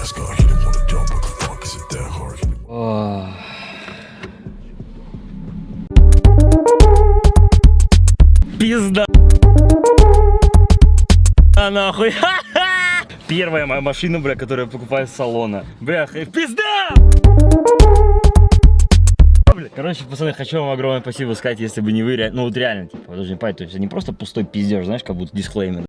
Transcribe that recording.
last call. He didn't want to jump, but the fuck is it that hard? Пизда. А нахуй. Первая моя машина, бля, которую я покупаю с салона. Бля, пизда! Короче, пацаны, хочу вам огромное спасибо сказать, если бы не вы, ну вот реально, типа, даже не то есть это не просто пустой пиздеж, знаешь, как будто дисклеймер.